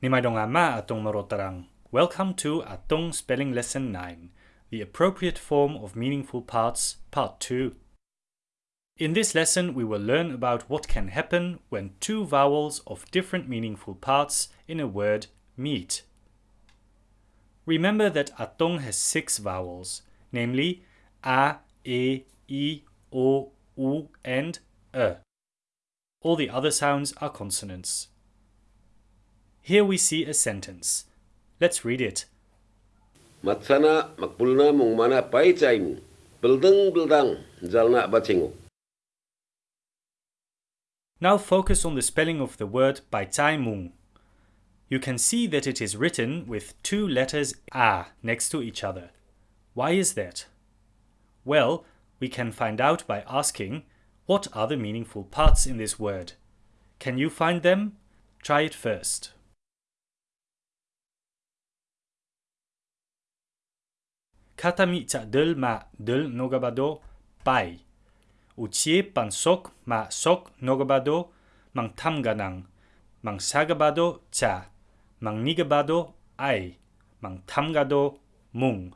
Nimaidongama atong marotarang. Welcome to Atong Spelling Lesson 9, the appropriate form of meaningful parts, part 2. In this lesson, we will learn about what can happen when two vowels of different meaningful parts in a word meet. Remember that Atong has six vowels, namely A, E, I, O, U, and E. All the other sounds are consonants. Here we see a sentence. Let's read it. Matsana makpulna mong mana pai chaim. Beldeng beldang jalna. Now focus on the spelling of the word Mung. You can see that it is written with two letters A next to each other. Why is that? Well, we can find out by asking, what are the meaningful parts in this word? Can you find them? Try it first. Katami ca del ma del nogabado pai. Ucie pan sok ma sok nogabado mang tam ganang. Mang sagabado cha. Mang nigabado ai. Mang tamgado mung.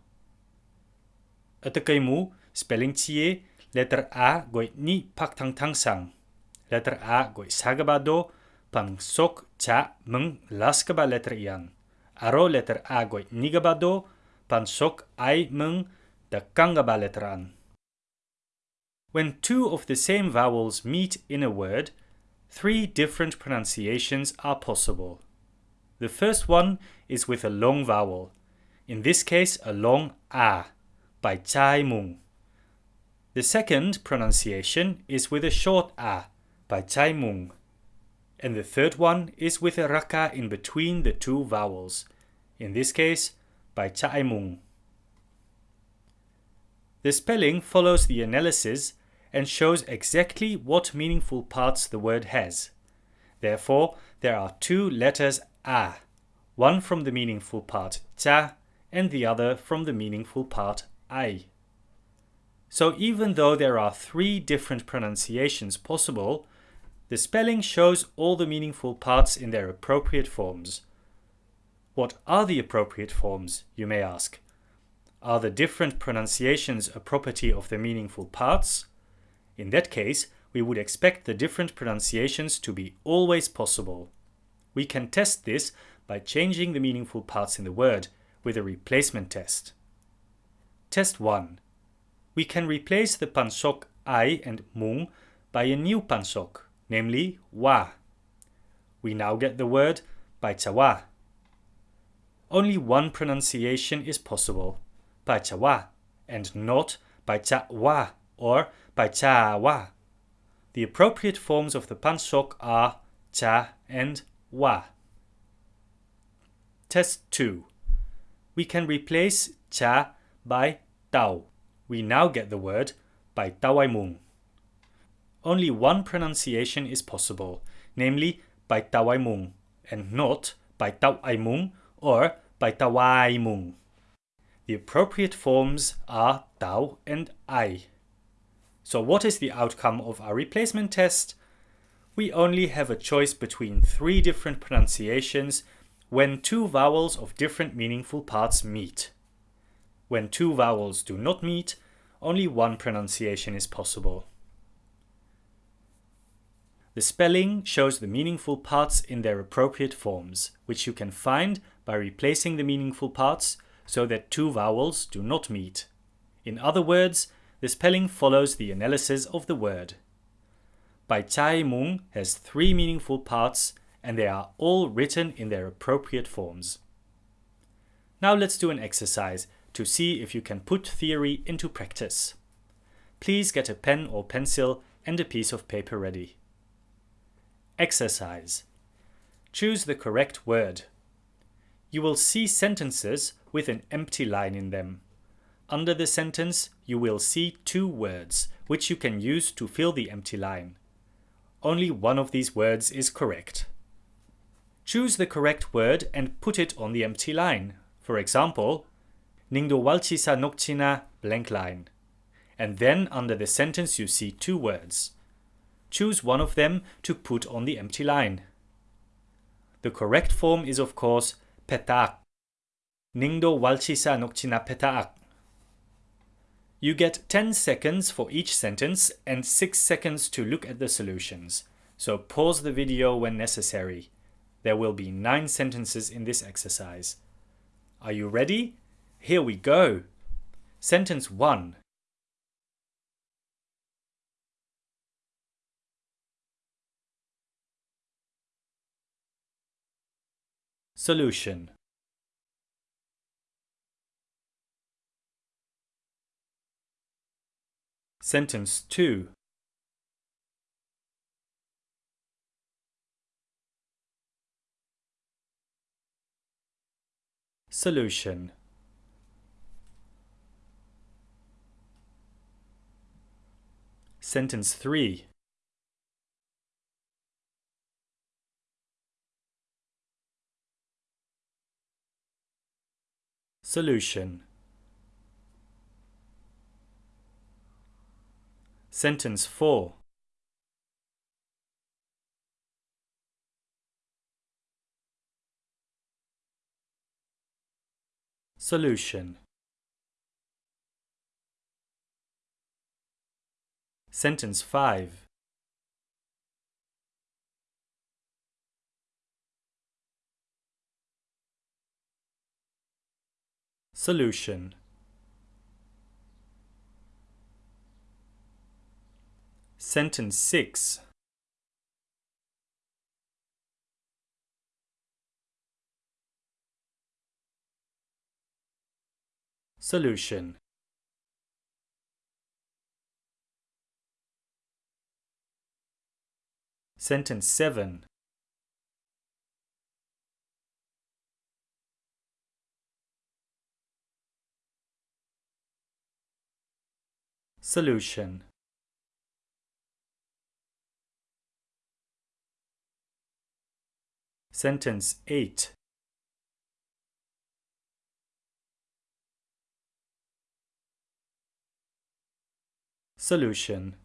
mu spelling cie letter A goi ni pak tang tang sang. Letter A goi sagabado pang sok cha meng laskaba letter ian. Aro letter A goi nigabado pansok ai mung the kangaba letteran. When two of the same vowels meet in a word, three different pronunciations are possible. The first one is with a long vowel, in this case a long a, by chai mung. The second pronunciation is with a short a, by chai mung. And the third one is with a raka in between the two vowels, in this case by Cha Mung. The spelling follows the analysis and shows exactly what meaningful parts the word has. Therefore, there are two letters A, one from the meaningful part cha and the other from the meaningful part ai. So even though there are three different pronunciations possible, the spelling shows all the meaningful parts in their appropriate forms. What are the appropriate forms, you may ask? Are the different pronunciations a property of the meaningful parts? In that case, we would expect the different pronunciations to be always possible. We can test this by changing the meaningful parts in the word with a replacement test. Test 1. We can replace the pansok ai and mung by a new pansok, namely wa. We now get the word by chawa only one pronunciation is possible, Pachawa, and not Pachawa or Pachawa. The appropriate forms of the pansok are cha and wa. Test 2. We can replace cha by tau. We now get the word by tawaimung. Only one pronunciation is possible, namely by tawaimung, and not by tawaimung or by Tawaimung. The appropriate forms are Tau and Ai. So what is the outcome of our replacement test? We only have a choice between three different pronunciations when two vowels of different meaningful parts meet. When two vowels do not meet, only one pronunciation is possible. The spelling shows the meaningful parts in their appropriate forms, which you can find by replacing the meaningful parts so that two vowels do not meet. In other words, the spelling follows the analysis of the word. Bai Chai Mung has three meaningful parts and they are all written in their appropriate forms. Now let's do an exercise to see if you can put theory into practice. Please get a pen or pencil and a piece of paper ready. Exercise. Choose the correct word. You will see sentences with an empty line in them. Under the sentence, you will see two words, which you can use to fill the empty line. Only one of these words is correct. Choose the correct word and put it on the empty line. For example, Ningdo walchisa nokchina blank line. And then under the sentence you see two words choose one of them to put on the empty line. The correct form is of course petaak. Ningdo walchisa nokchina petaak. You get 10 seconds for each sentence and 6 seconds to look at the solutions. So pause the video when necessary. There will be 9 sentences in this exercise. Are you ready? Here we go. Sentence 1. Solution. Sentence 2 Solution. Sentence 3 Solution. Sentence 4 Solution. Sentence 5 Solution. Sentence 6 Solution. Sentence 7 Solution. Sentence 8 Solution.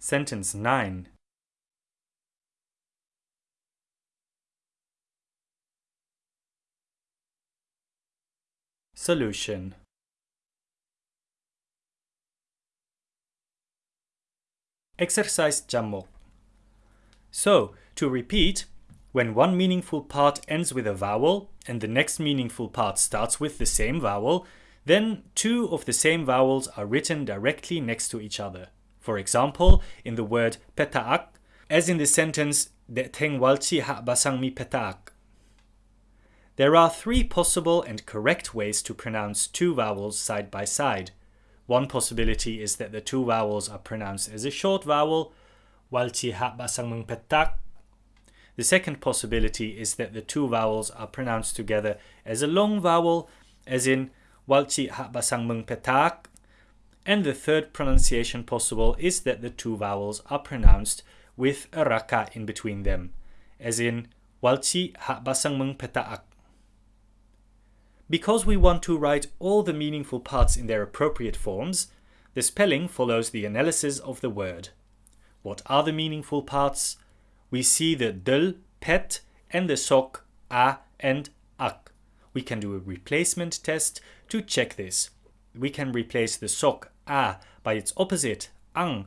Sentence 9 Solution Exercise Jammok. So, to repeat, when one meaningful part ends with a vowel and the next meaningful part starts with the same vowel, then two of the same vowels are written directly next to each other. For example, in the word petaak, as in the sentence Deteng walchi ha petaak. There are three possible and correct ways to pronounce two vowels side by side. One possibility is that the two vowels are pronounced as a short vowel, walchi ha basang mung petak. The second possibility is that the two vowels are pronounced together as a long vowel, as in walchi ha basang mung petak. And the third pronunciation possible is that the two vowels are pronounced with a raka in between them, as in walchi ha basang mung petaak. Because we want to write all the meaningful parts in their appropriate forms, the spelling follows the analysis of the word. What are the meaningful parts? We see the dl, pet, and the sok, a, and ak. We can do a replacement test to check this. We can replace the sok, a, by its opposite, ang,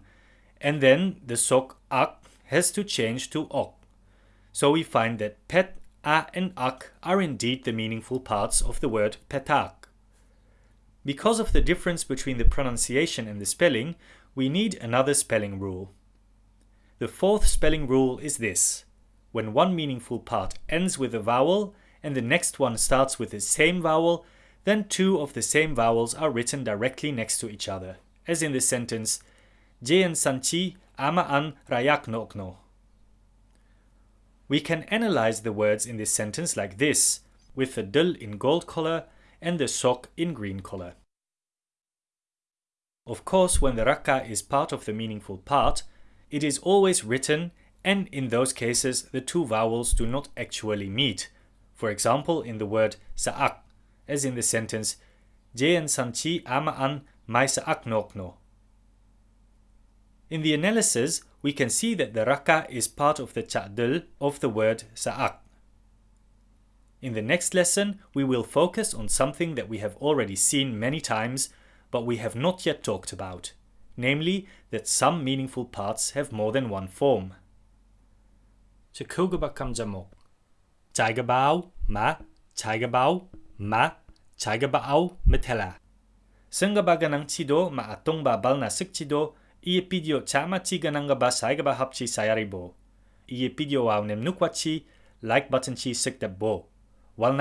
and then the sok, ak, has to change to ok. So we find that pet a and ak are indeed the meaningful parts of the word petak. Because of the difference between the pronunciation and the spelling, we need another spelling rule. The fourth spelling rule is this. When one meaningful part ends with a vowel and the next one starts with the same vowel, then two of the same vowels are written directly next to each other, as in the sentence Jean sanchi ama an rayak nokno. We can analyze the words in this sentence like this, with the dl in gold color and the sok in green color. Of course, when the raka is part of the meaningful part, it is always written and in those cases the two vowels do not actually meet. For example, in the word sa'ak, as in the sentence Jean sanchi ama an mai sa'ak nokno. In the analysis, we can see that the raka is part of the ta'dil of the word sa'ak. In the next lesson, we will focus on something that we have already seen many times, but we have not yet talked about, namely that some meaningful parts have more than one form. Chikuguba kamjamok. Chaigabao ma, chaigabao ma, chaigabao metela. Sengabaganang chido ma atong babal na sikchido, Ie pidio chama chi gananga ba saiga ba hapchi sayari bo. Ie pidio wa unem nukwa like button chi sikta bo. Wal!